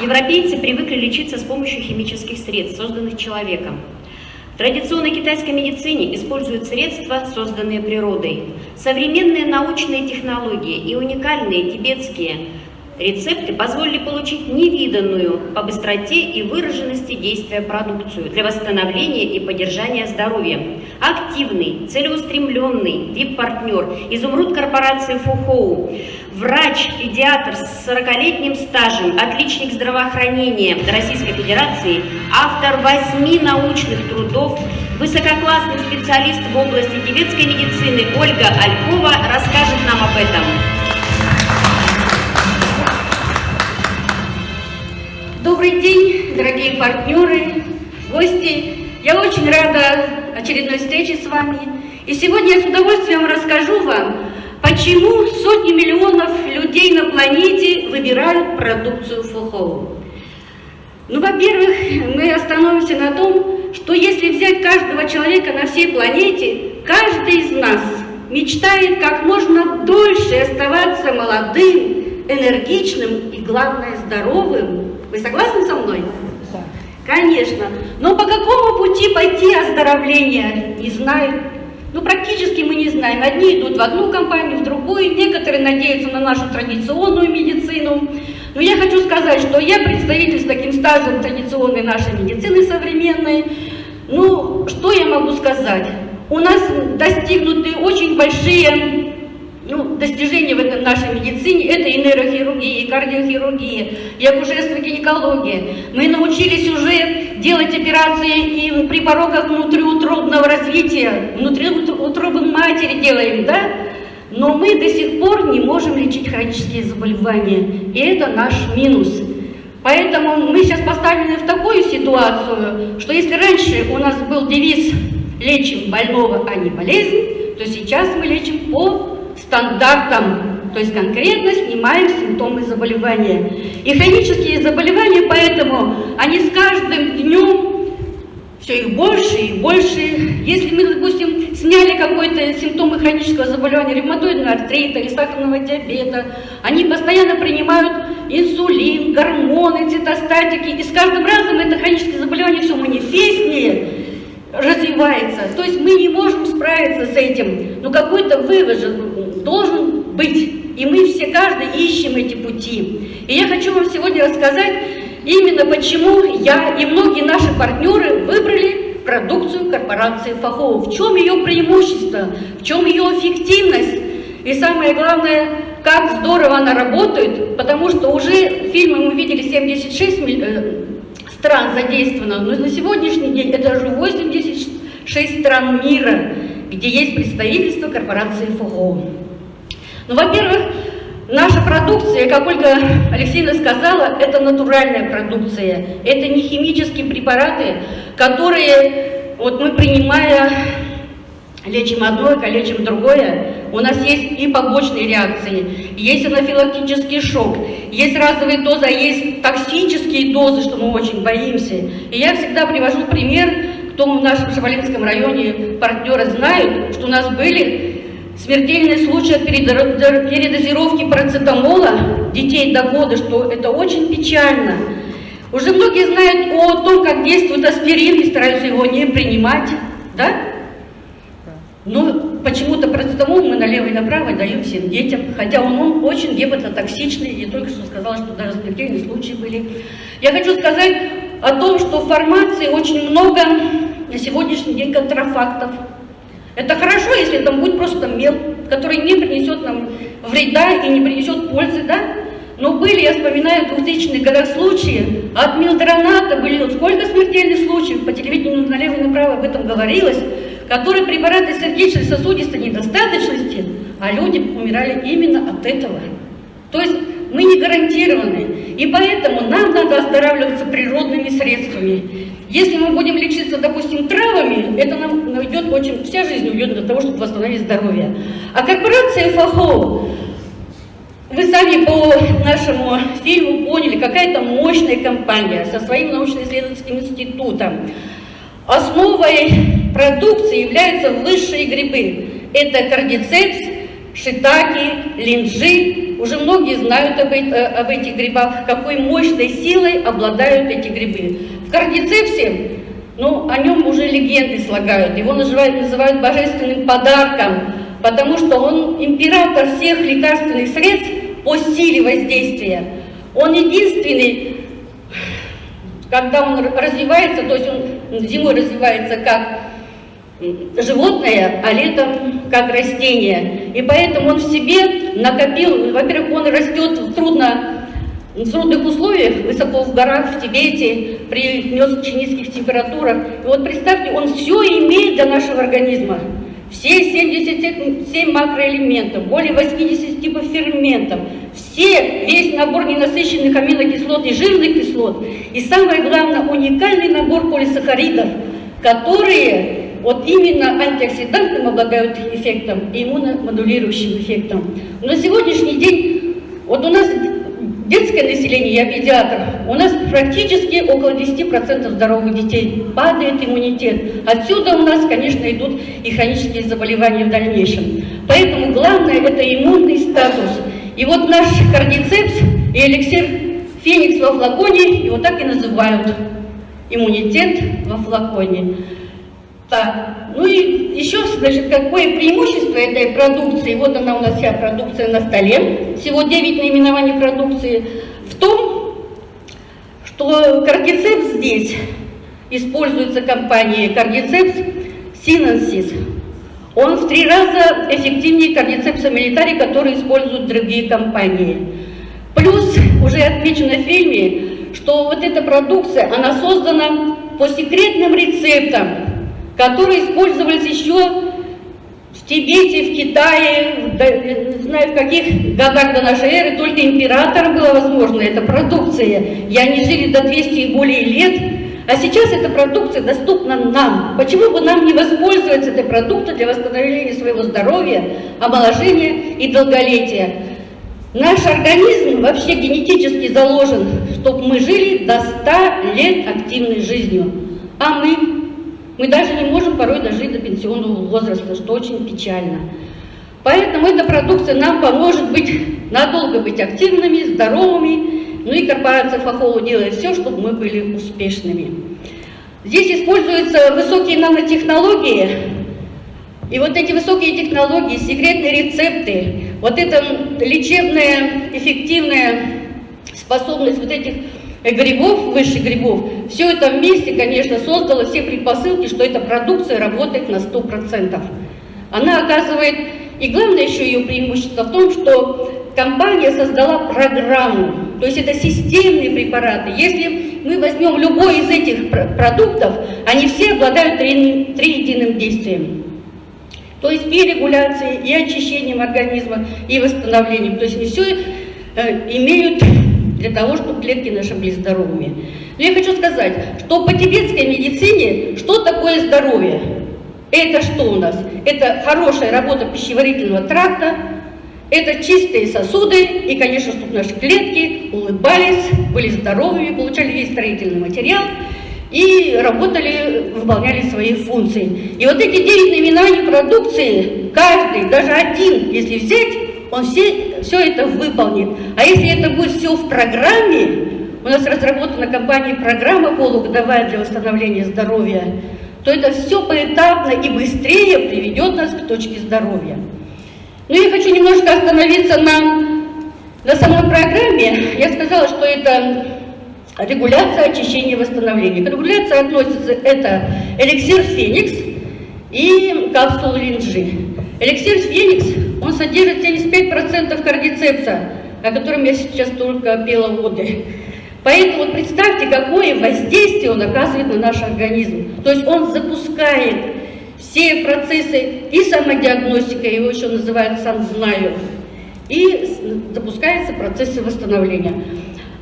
Европейцы привыкли лечиться с помощью химических средств, созданных человеком. В традиционной китайской медицине используют средства, созданные природой. Современные научные технологии и уникальные тибетские Рецепты позволили получить невиданную по быстроте и выраженности действия продукцию для восстановления и поддержания здоровья. Активный, целеустремленный вип-партнер, изумруд корпорации Фухоу, врач, педиатр с 40-летним стажем, отличник здравоохранения Российской Федерации, автор восьми научных трудов, высококлассный специалист в области тибетской медицины Ольга Алькова расскажет нам об этом. Добрый день, дорогие партнеры, гости. Я очень рада очередной встрече с вами. И сегодня я с удовольствием расскажу вам, почему сотни миллионов людей на планете выбирают продукцию Фухоу. Ну, во-первых, мы остановимся на том, что если взять каждого человека на всей планете, каждый из нас мечтает как можно дольше оставаться молодым, энергичным и, главное, здоровым. Вы согласны со мной? Да. Конечно. Но по какому пути пойти оздоровление, не знаю. Ну, практически мы не знаем. Одни идут в одну компанию, в другую, некоторые надеются на нашу традиционную медицину. Но я хочу сказать, что я представитель с таким стажем традиционной нашей медицины современной. Ну, что я могу сказать? У нас достигнуты очень большие ну, достижения в этой нашей медицине – это и нейрохирургия, и кардиохирургия, и акушерство, гинекология. Мы научились уже делать операции и при порогах внутриутробного развития, внутри утробы матери делаем, да? Но мы до сих пор не можем лечить хронические заболевания, и это наш минус. Поэтому мы сейчас поставлены в такую ситуацию, что если раньше у нас был девиз «лечим больного, а не болезнь», то сейчас мы лечим по стандартам, то есть конкретно снимаем симптомы заболевания. И хронические заболевания, поэтому они с каждым днем все их больше и больше. Если мы, допустим, сняли какой-то симптомы хронического заболевания, ревматоидного артрита или сахарного диабета, они постоянно принимают инсулин, гормоны, цитостатики, и с каждым разом это хроническое заболевание все манифестнее развивается. То есть мы не можем справиться с этим. Но какой-то вывод же должен быть. И мы все, каждый, ищем эти пути. И я хочу вам сегодня рассказать именно почему я и многие наши партнеры выбрали продукцию корпорации Фахоу. В чем ее преимущество, в чем ее эффективность. И самое главное, как здорово она работает, потому что уже фильмы мы видели 76 э, стран задействовано, но на сегодняшний день это уже 86 стран мира, где есть представительство корпорации Фахоу. Ну, во-первых, наша продукция, как Ольга Алексеевна сказала, это натуральная продукция. Это не химические препараты, которые, вот мы принимая, лечим одно, лечим другое, у нас есть и побочные реакции, есть анафилактический шок, есть разовые дозы, а есть токсические дозы, что мы очень боимся. И я всегда привожу пример, кто в нашем Шабалинском районе партнеры знают, что у нас были Смертельный случай передозировки парацетамола детей до года, что это очень печально. Уже многие знают о том, как действует аспирин и стараются его не принимать, да? Но почему-то парацетамол мы налево и направо даем всем детям, хотя он, он очень гепатотоксичный, я только что сказала, что даже смертельные случаи были. Я хочу сказать о том, что в фармации очень много на сегодняшний день контрафактов, это хорошо, если там будет просто мел, который не принесет нам вреда и не принесет пользы, да? Но были, я вспоминаю, в 2000-х годах случаи, от милдроната были вот сколько смертельных случаев, по телевидению налево и направо об этом говорилось, которые препараты сердечной сосудистой недостаточности, а люди умирали именно от этого. То есть мы не гарантированы, и поэтому нам надо оздоравливаться природными средствами. Если мы будем лечиться, допустим, травами, это нам уйдет очень, вся жизнь уйдет для того, чтобы восстановить здоровье. А корпорация ФАХО, вы сами по нашему фильму поняли, какая-то мощная компания со своим научно-исследовательским институтом. Основой продукции являются высшие грибы. Это кардицепс, шитаки, линджи, уже многие знают об, об этих грибах, какой мощной силой обладают эти грибы. В кардицепсе, ну, о нем уже легенды слагают, его называют, называют божественным подарком, потому что он император всех лекарственных средств по силе воздействия. Он единственный, когда он развивается, то есть он зимой развивается как животное, а летом как растение. И поэтому он в себе накопил, во-первых, он растет в трудно в трудных условиях, высоко в горах, в Тибете, при не очень низких температурах. И вот представьте, он все имеет для нашего организма. Все 77 макроэлементов, более 80 типов ферментов, все, весь набор ненасыщенных аминокислот и жирных кислот, и самое главное, уникальный набор полисахаридов, которые вот именно антиоксидантным обладают эффектом и иммуномодулирующим эффектом. На сегодняшний день, вот у нас детское население, я педиатр, у нас практически около 10% здоровых детей, падает иммунитет. Отсюда у нас, конечно, идут и хронические заболевания в дальнейшем. Поэтому главное это иммунный статус. И вот наш кардицепс и эликсир Феникс во флаконе, его так и называют. Иммунитет во флаконе. Так, ну и еще, значит, какое преимущество этой продукции, вот она у нас вся продукция на столе, всего 9 наименований продукции, в том, что кардицепс здесь используется компанией кардицепс Синенсис. Он в три раза эффективнее кардицепса милитари, который используют другие компании. Плюс, уже отмечено в фильме, что вот эта продукция, она создана по секретным рецептам, которые использовались еще в Тибете, в Китае, не знаю в каких годах до нашей эры, только императорам было возможно эта продукция, и они жили до 200 и более лет, а сейчас эта продукция доступна нам. Почему бы нам не воспользоваться этой продукцией для восстановления своего здоровья, омоложения и долголетия? Наш организм вообще генетически заложен, чтобы мы жили до 100 лет активной жизнью. А мы мы даже не можем порой дожить до пенсионного возраста, что очень печально. Поэтому эта продукция нам поможет быть, надолго быть активными, здоровыми, ну и корпорация Фахолу делает все, чтобы мы были успешными. Здесь используются высокие нанотехнологии, и вот эти высокие технологии, секретные рецепты, вот эта лечебная, эффективная способность вот этих грибов, высших грибов, все это вместе, конечно, создало все предпосылки, что эта продукция работает на 100%. Она оказывает, и главное еще ее преимущество в том, что компания создала программу, то есть это системные препараты. Если мы возьмем любой из этих продуктов, они все обладают три, три действием. То есть и регуляцией, и очищением организма, и восстановлением. То есть они все э, имеют для того, чтобы клетки наши были здоровыми. Но я хочу сказать, что по тибетской медицине, что такое здоровье? Это что у нас? Это хорошая работа пищеварительного тракта, это чистые сосуды, и, конечно, чтобы наши клетки улыбались, были здоровыми, получали весь строительный материал и работали, выполняли свои функции. И вот эти девять наименований продукции, каждый, даже один, если взять, он все, все это выполнит. А если это будет все в программе, у нас разработана компания программа полугодовая для восстановления здоровья, то это все поэтапно и быстрее приведет нас к точке здоровья. Но ну, я хочу немножко остановиться на, на самой программе. Я сказала, что это регуляция, очищение, восстановление. К регуляции относится это эликсир Феникс и капсулы Линджи. Эликсир Феникс он содержит 75% кардицепса, о котором я сейчас только пела воды. Поэтому вот представьте, какое воздействие он оказывает на наш организм. То есть он запускает все процессы и самодиагностика, его еще называют сам знаю, и запускаются процессы восстановления.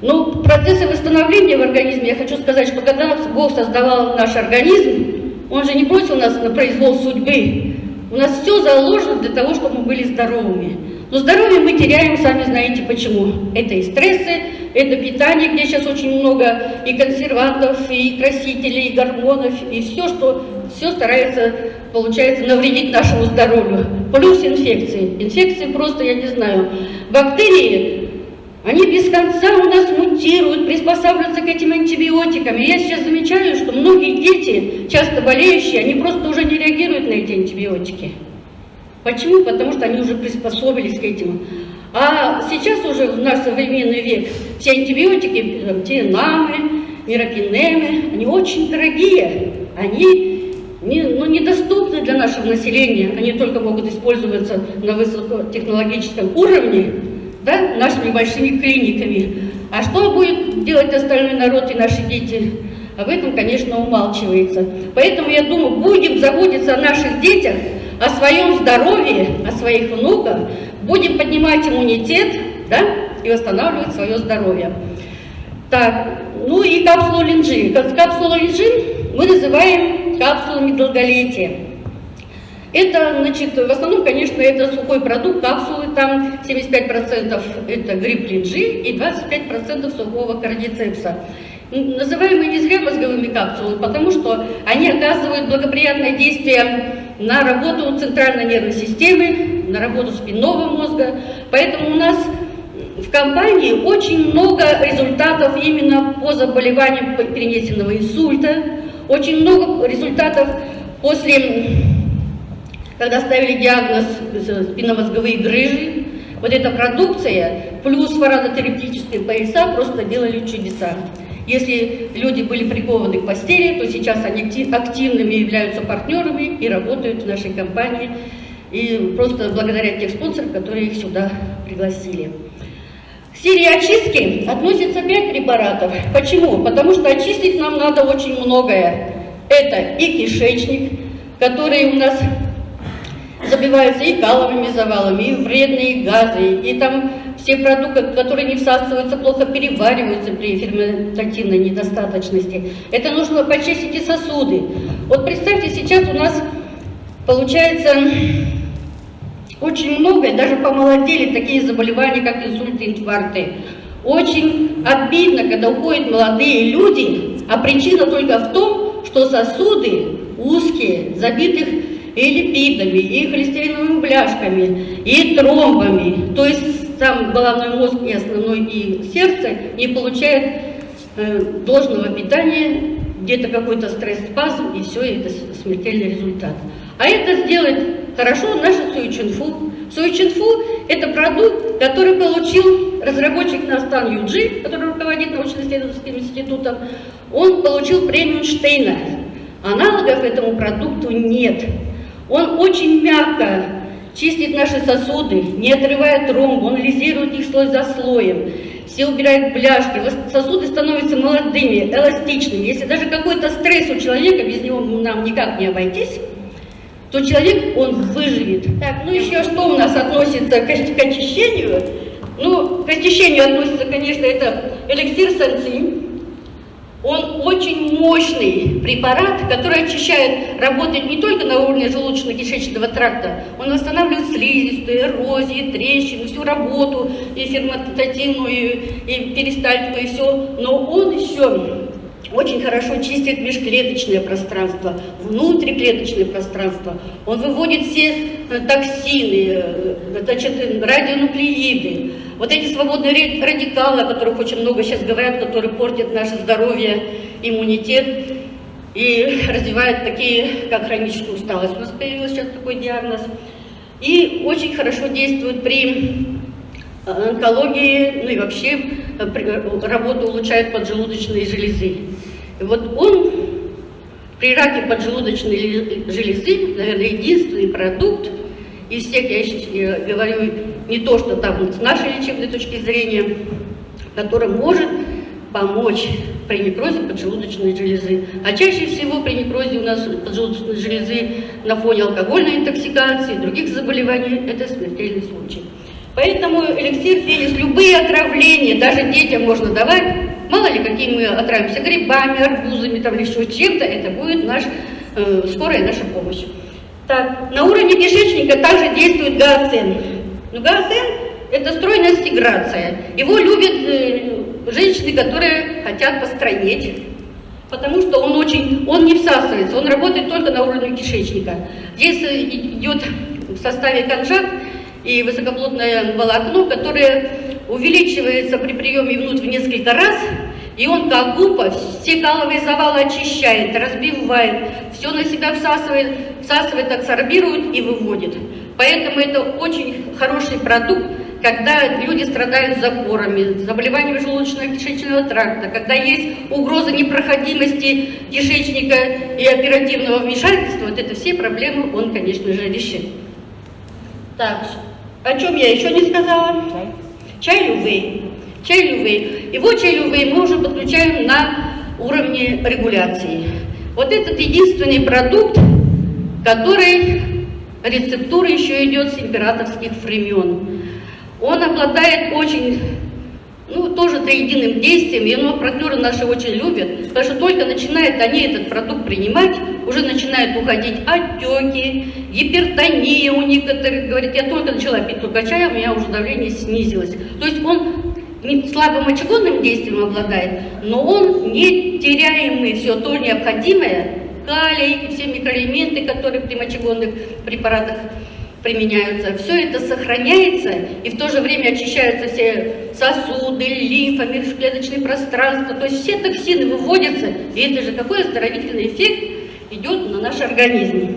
Но процессы восстановления в организме, я хочу сказать, что когда Бог создавал наш организм, Он же не бросил нас на произвол судьбы, у нас все заложено для того, чтобы мы были здоровыми. Но здоровье мы теряем, сами знаете почему. Это и стрессы, это питание, где сейчас очень много и консервантов, и красителей, и гормонов, и все, что все старается, получается, навредить нашему здоровью. Плюс инфекции. Инфекции просто, я не знаю, бактерии, они без конца у нас мутируют, приспосабливаются к этим антибиотикам. И я сейчас замечаю, что многие дети, часто болеющие, они просто уже не реагируют на эти антибиотики. Почему? Потому что они уже приспособились к этому. А сейчас уже в наш современный век все антибиотики, тиенамы, мирокинемы, они очень дорогие. Они не, ну, недоступны для нашего населения. Они только могут использоваться на высокотехнологическом уровне, да, нашими большими клиниками. А что будет делать остальной народ и наши дети? Об этом, конечно, умалчивается. Поэтому, я думаю, будем заботиться о наших детях, о своем здоровье, о своих внуках, будем поднимать иммунитет да, и восстанавливать свое здоровье. Так, ну и капсулу линжи. Капсулу линжи мы называем капсулами долголетия. Это, значит, в основном, конечно, это сухой продукт, капсулы, там 75% это гриб линжи и 25% сухого кардицепса. Называем мы не зря мозговыми капсулами, потому что они оказывают благоприятное действие на работу центральной нервной системы, на работу спинного мозга. Поэтому у нас в компании очень много результатов именно по заболеваниям перенесенного инсульта, очень много результатов после, когда ставили диагноз спинномозговые грыжи. Вот эта продукция плюс фарадотерапевтические пояса просто делали чудеса. Если люди были прикованы к постели, то сейчас они активными являются партнерами и работают в нашей компании. И просто благодаря тех спонсоров, которые их сюда пригласили. К серии очистки относится 5 препаратов. Почему? Потому что очистить нам надо очень многое. Это и кишечник, который у нас забивается и каловыми завалами, и вредные газы, и там все продукты, которые не всасываются, плохо перевариваются при ферментативной недостаточности. Это нужно почистить и сосуды. Вот представьте, сейчас у нас получается очень много, даже помолодели такие заболевания, как инсульты, инфаркты. Очень обидно, когда уходят молодые люди, а причина только в том, что сосуды узкие, забитых и липидами, и холестериновыми бляшками, и тромбами. То есть сам головной мозг и основной и сердце не получает э, должного питания, где-то какой-то стресс-спазм, и все, это смертельный результат. А это сделает хорошо наша Суичинфу. Суичинфу – это продукт, который получил разработчик Настан Юджи, который руководит научно-исследовательским институтом, он получил премию Штейна. Аналогов этому продукту нет. Он очень мягко чистит наши сосуды, не отрывая тромб, он лизирует их слой за слоем, все убирает бляшки, сосуды становятся молодыми, эластичными. Если даже какой-то стресс у человека, без него нам никак не обойтись, то человек, он выживет. Так, ну еще что у нас относится к, к очищению? Ну, к очищению относится, конечно, это эликсир санцин, он очень мощный препарат, который очищает, работает не только на уровне желудочно-кишечного тракта, он восстанавливает слизистую, эрозии, трещины, всю работу, и ферментативную, и перистальтику, и все, но он еще очень хорошо чистит межклеточное пространство, внутриклеточное пространство. Он выводит все э, токсины, э, значит, радионуклеиды, вот эти свободные радикалы, о которых очень много сейчас говорят, которые портят наше здоровье, иммунитет и развивают такие, как хроническую усталость. У нас появился сейчас такой диагноз. И очень хорошо действует при э, онкологии, ну и вообще работу улучшает поджелудочные железы. И вот он при раке поджелудочной железы, наверное, единственный продукт из всех, я говорю не то, что там с нашей лечебной точки зрения, который может помочь при некрозе поджелудочной железы. А чаще всего при некрозе у нас поджелудочной железы на фоне алкогольной интоксикации, других заболеваний, это смертельный случай. Поэтому эликсир фенис, любые отравления, даже детям можно давать, Мало ли, какие мы отравимся грибами, арбузами, там, еще чем-то, это будет наш, э, скорая наша помощь. Так, на уровне кишечника также действует гаоцин. Но гаозен – это стройная стиграция. Его любят э, женщины, которые хотят построить, потому что он очень, он не всасывается, он работает только на уровне кишечника. Здесь э, идет в составе конжат и высокоплотное волокно, которое увеличивается при приеме внутрь в несколько раз, и он как губка все каловые завалы очищает, разбивает, все на себя всасывает, всасывает, адсорбирует и выводит. Поэтому это очень хороший продукт, когда люди страдают запорами, заболеваниями желудочно-кишечного тракта, когда есть угроза непроходимости кишечника и оперативного вмешательства, вот это все проблемы он, конечно же, решит. Так, о чем я еще не сказала? Чай лювей. Чай лювей. Его чай лювей мы уже подключаем на уровне регуляции. Вот этот единственный продукт, который рецептура еще идет с императорских времен. Он обладает очень, ну, тоже триединым действием, и его партнеры наши очень любят, потому что только начинают они этот продукт принимать, уже начинают уходить отеки, гипертония у некоторых, говорит, я только начала пить только чай, у меня уже давление снизилось. То есть он слабым мочегонным действием обладает, но он не теряемый все то необходимое, калий, все микроэлементы, которые при мочегонных препаратах применяются, все это сохраняется, и в то же время очищаются все сосуды, лимфа, межклеточные пространства, то есть все токсины выводятся, и это же какой оздоровительный эффект идет на наш организм.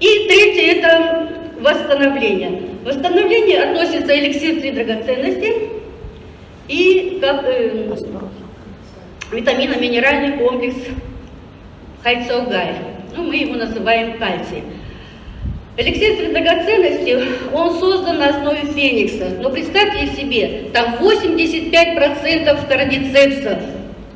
И третье – это восстановление. Восстановление относится эликсир три драгоценности и как, э, витаминно-минеральный комплекс Хайцогай. Ну, мы его называем кальций. Эликсир драгоценности, он создан на основе феникса. Но представьте себе, там 85% кардицепсов.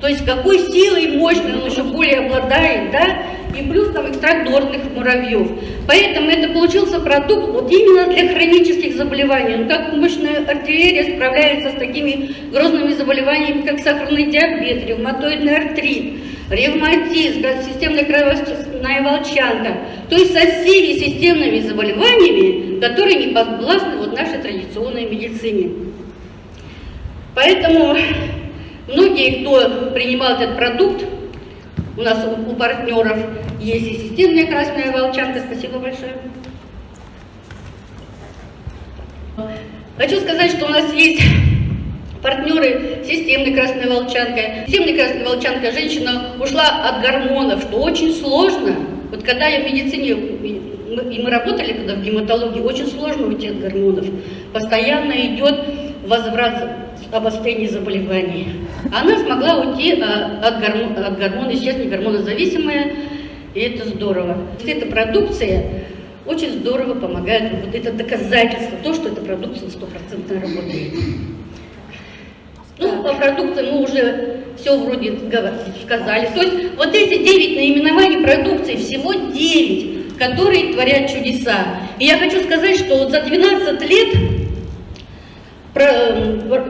То есть какой силой мощной он еще более обладает, да? И плюс там экстракт муравьев. Поэтому это получился продукт вот именно для хронических заболеваний. Ну, как мощная артиллерия справляется с такими грозными заболеваниями, как сахарный диабет, ревматоидный артрит ревматизм, системная кровяная волчанка, то есть со всеми системными заболеваниями, которые не подвластны вот нашей традиционной медицине. Поэтому многие, кто принимал этот продукт, у нас у партнеров есть и системная красная волчанка, спасибо большое. Хочу сказать, что у нас есть партнеры системной красной волчанкой. Системной красной волчанкой женщина ушла от гормонов, что очень сложно. Вот когда я в медицине, и мы работали когда в гематологии, очень сложно уйти от гормонов. Постоянно идет возврат обострения заболеваний. Она смогла уйти а, от, гормон, от гормона, сейчас не гормонозависимая, и это здорово. Эта продукция очень здорово помогает, вот это доказательство, то, что эта продукция стопроцентно работает. Ну, по продукции мы уже все вроде сказали. То есть вот эти 9 наименований продукции, всего 9, которые творят чудеса. И я хочу сказать, что вот за 12 лет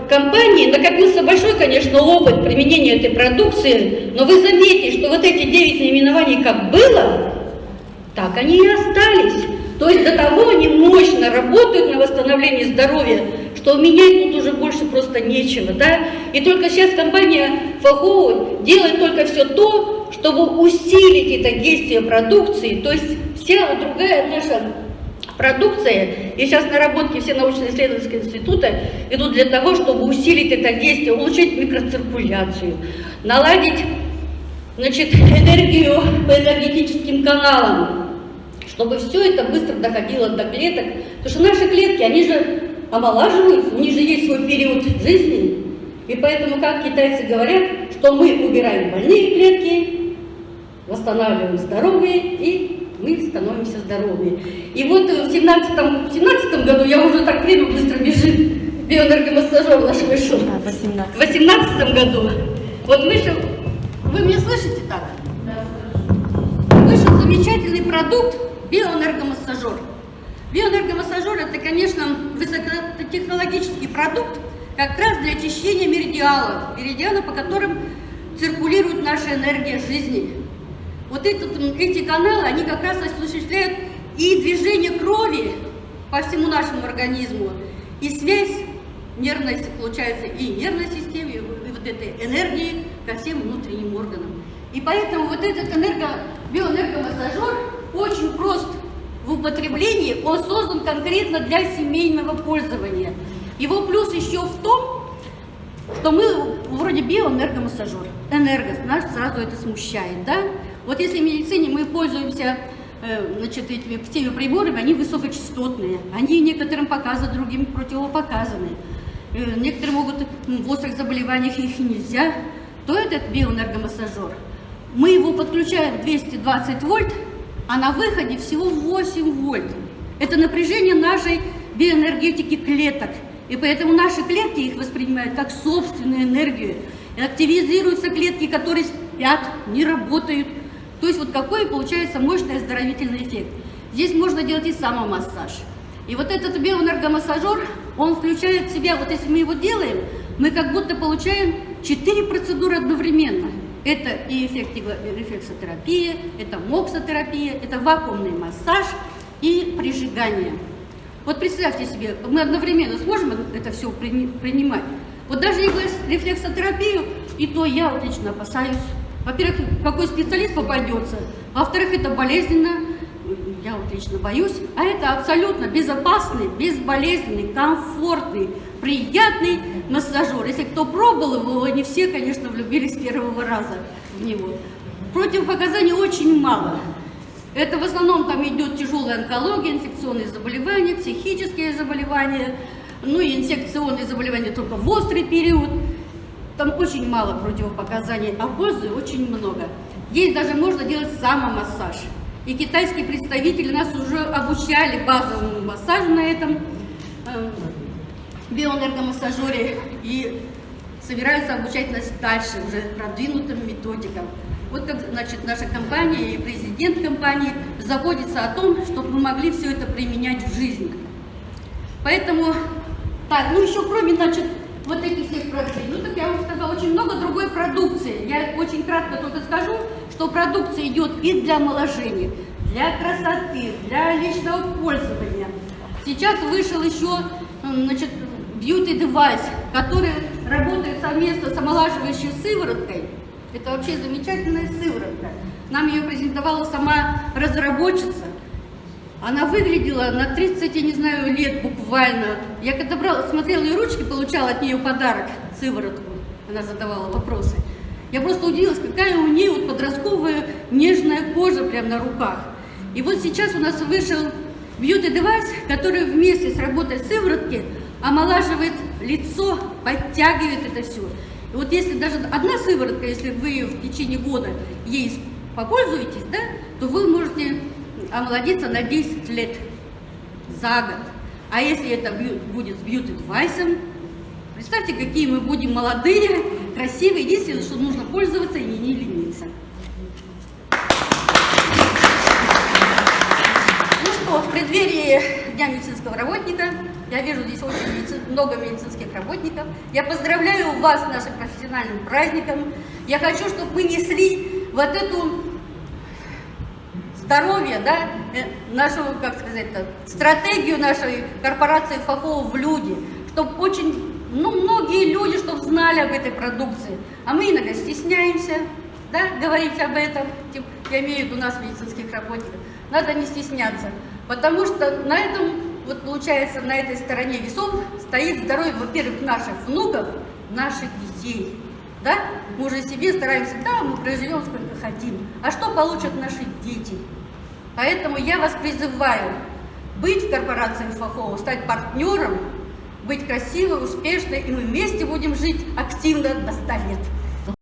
компании накопился большой, конечно, опыт применения этой продукции, но вы заметите, что вот эти 9 наименований как было, так они и остались. То есть до того они мощно работают на восстановление здоровья, что менять тут уже больше просто нечего, да? И только сейчас компания Фахоу делает только все то, чтобы усилить это действие продукции, то есть вся другая наша продукция, и сейчас наработки все научно-исследовательские институты идут для того, чтобы усилить это действие, улучшить микроциркуляцию, наладить значит, энергию по энергетическим каналам, чтобы все это быстро доходило до клеток, потому что наши клетки, они же омолаживаются, у них же есть свой период жизни. И поэтому, как китайцы говорят, что мы убираем больные клетки, восстанавливаем здоровые, и мы становимся здоровыми. И вот в 17, 17 году, я уже так время быстро бежит, биоэнергомассажер наш вышел. А, в 18 году. Вот вышел, вы меня слышите так? Вышел замечательный продукт, биоэнергомассажер. Биоэнергомассажер – это, конечно, высокотехнологический продукт, как раз для очищения меридиалов, меридианов, по которым циркулирует наша энергия жизни. Вот этот, эти каналы, они как раз осуществляют и движение крови по всему нашему организму. И связь нервной, получается, и нервной системы, и вот этой энергии ко всем внутренним органам. И поэтому вот этот энерго, биоэнергомассажер очень прост в употреблении, он создан конкретно для семейного пользования. Его плюс еще в том, что мы вроде биоэнергомассажер. Энерго, нас сразу это смущает, да? Вот если в медицине мы пользуемся э, значит, этими, теми приборами, они высокочастотные, они некоторым показаны, другим противопоказаны. Э, некоторые могут в острых заболеваниях их нельзя, то этот биоэнергомассажер, мы его подключаем 220 вольт, а на выходе всего 8 вольт. Это напряжение нашей биоэнергетики клеток. И поэтому наши клетки их воспринимают как собственную энергию. И активизируются клетки, которые спят, не работают. То есть вот какой получается мощный оздоровительный эффект. Здесь можно делать и самомассаж. И вот этот биоэнергомассажер, он включает в себя, вот если мы его делаем, мы как будто получаем 4 процедуры одновременно. Это и рефлексотерапия, это моксотерапия, это вакуумный массаж и прижигание. Вот представьте себе, мы одновременно сможем это все принимать. Вот даже рефлексотерапию, и то я вот лично опасаюсь. Во-первых, какой специалист попадется, во-вторых, это болезненно, я вот лично боюсь, а это абсолютно безопасный, безболезненный, комфортный, приятный массажер. Если кто пробовал его, не все, конечно, влюбились с первого раза в него. Противопоказаний очень мало. Это в основном там идет тяжелая онкология, инфекционные заболевания, психические заболевания, ну и инфекционные заболевания только в острый период. Там очень мало противопоказаний, а пользы очень много. Здесь даже можно делать самомассаж. И китайские представители нас уже обучали базовому массажу на этом биоэнергомассажере и собираются обучать нас дальше, уже продвинутым методикам. Вот как, значит, наша компания и президент компании заботится о том, чтобы мы могли все это применять в жизни. Поэтому, так, ну еще кроме, значит, вот этих всех продуктов, ну так я вам сказала, очень много другой продукции. Я очень кратко только скажу, что продукция идет и для омоложения, для красоты, для личного пользования. Сейчас вышел еще, значит, device, который работает совместно с омолаживающей сывороткой. Это вообще замечательная сыворотка. Нам ее презентовала сама разработчица. Она выглядела на 30, я не знаю, лет буквально. Я когда брала, смотрела ее ручки, получала от нее подарок, сыворотку. Она задавала вопросы. Я просто удивилась, какая у нее вот подростковая нежная кожа прямо на руках. И вот сейчас у нас вышел beauty device, который вместе с работой сыворотки омолаживает лицо, подтягивает это все. И вот если даже одна сыворотка, если вы в течение года ей попользуетесь, да, то вы можете омолодиться на 10 лет за год. А если это будет с бьюти-девайсом, представьте, какие мы будем молодые, красивые. Единственное, что нужно пользоваться и не лениться. Ну что, в преддверии Дня медицинского работника я вижу здесь очень медици... много медицинских работников. Я поздравляю вас с нашим профессиональным праздником. Я хочу, чтобы мы несли вот эту здоровье, да, э, нашу, как сказать, стратегию нашей корпорации ФАХО в люди, чтобы очень, ну, многие люди, чтобы знали об этой продукции. А мы иногда стесняемся, да, говорить об этом, я имею в виду нас, медицинских работников. Надо не стесняться, потому что на этом вот получается на этой стороне весов стоит здоровье, во-первых, наших внуков, наших детей. Да? Мы уже себе стараемся, да, мы проживем сколько хотим. А что получат наши дети? Поэтому я вас призываю быть в корпорации Фахова, стать партнером, быть красивой, успешной, и мы вместе будем жить активно до 100 лет.